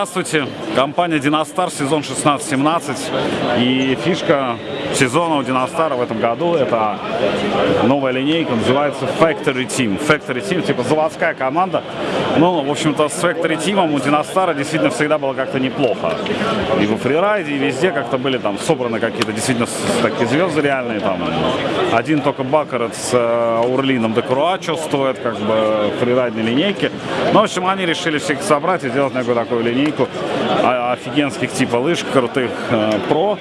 Здравствуйте, компания Диностар, сезон 16-17 и фишка сезона у Диностара в этом году это новая линейка, называется Factory Team. Factory Team, типа заводская команда. Ну, в общем-то, с Factory Team у Диностара действительно всегда было как-то неплохо. И во фрирайде, и везде как-то были там собраны какие-то действительно такие звезды реальные. Там. Один только Бакарет с э, Урлином де Круачо стоит как бы фрирайдной линейки. Ну, в общем, они решили всех собрать и сделать некую такую линейку а, офигенских типа лыж, крутых э, про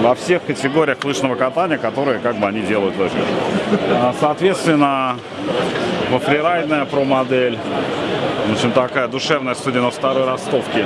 во всех категориях лыжного катания, которые как бы они делают лыжи. А, Соответственно, во фрирайдная про модель, в общем, такая душевная 192 ростовки.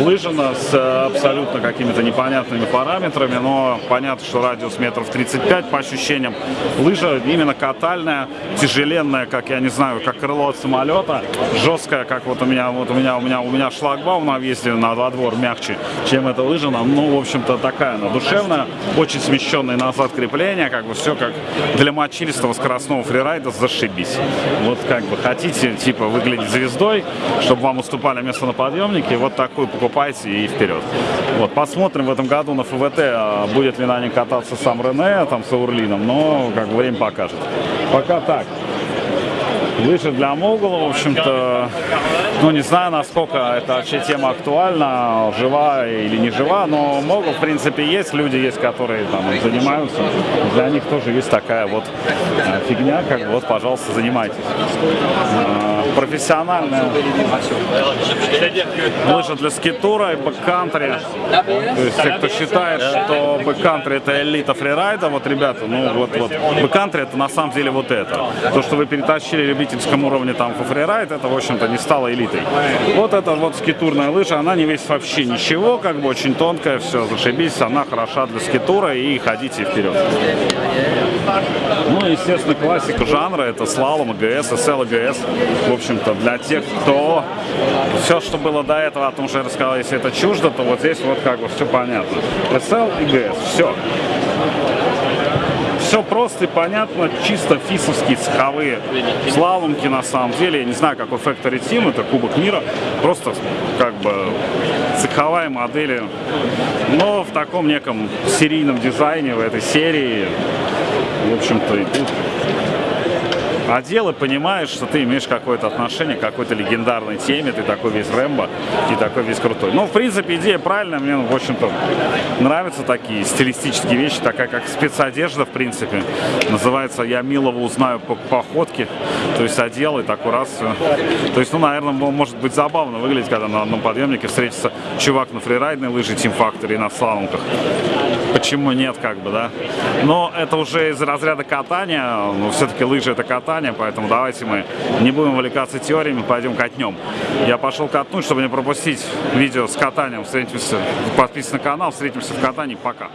Лыжина с э, абсолютно какими-то непонятными параметрами, но понятно, что радиус метров 35 по ощущениям. Лыжа именно катальная, тяжеленная, как я не знаю, как крыло от самолета, жесткая, как вот у меня, вот у меня, у меня, у меня шлагбаум на въезде на во двор мягче, чем эта лыжина. Ну, в общем-то, такая она душевная, очень смещенные назад крепления, как бы все как для мочилистого скоростного фрирайда зашибись. Вот как бы хотите, типа, выглядеть звездой, чтобы вам уступали место на подъемнике, вот такую покупайте и вперед. Вот, посмотрим в этом году на ФВТ, а будет ли на ней кататься сам Рене, там, с Аурлином, но как время покажет. Пока так. Лыжи для Могула, в общем-то, ну не знаю, насколько это вообще тема актуальна, жива или не жива, но Могул, в принципе, есть, люди есть, которые там занимаются, для них тоже есть такая вот э, фигня, как бы, вот, пожалуйста, занимайтесь. Профессиональная лыжа для скитура и бэккантри. То есть те, кто считает, что бэккантри это элита фрирайда, вот, ребята, ну вот, вот, бэккантри это на самом деле вот это. То, что вы перетащили любительском уровне там по фрирайд, это, в общем-то, не стало элитой. Вот эта вот скитурная лыжа, она не весит вообще ничего, как бы очень тонкая, все, зашибись, она хороша для скитура и ходите вперед. Ну, естественно, классика жанра, это слалом, ГС, СЛ и ГС. В общем-то, для тех, кто все, что было до этого, о том, что я рассказал, если это чуждо, то вот здесь вот как бы все понятно. СЛ и ГС, все. Все просто и понятно, чисто фисовские цеховые слаломки на самом деле. Я не знаю, какой Factory Team, это Кубок мира. Просто как бы цеховая модели, но в таком неком серийном дизайне в этой серии. В общем-то, и тут одел и понимаешь, что ты имеешь какое-то отношение к какой-то легендарной теме, ты такой весь Рэмбо и такой весь крутой. Ну, в принципе, идея правильная, мне, в общем-то, нравятся такие стилистические вещи, такая как спецодежда, в принципе. Называется «Я милого узнаю по походке», то есть одел и такой раз. То есть, ну, наверное, может быть забавно выглядеть, когда на одном подъемнике встретится чувак на фрирайдной лыжи Team Factory и на слаломках. Почему нет, как бы, да? Но это уже из разряда катания, но все-таки лыжи это катание, поэтому давайте мы не будем увлекаться теориями, пойдем катнем. Я пошел катнуть, чтобы не пропустить видео с катанием. Встретимся, подписывайтесь на канал, встретимся в катании. Пока.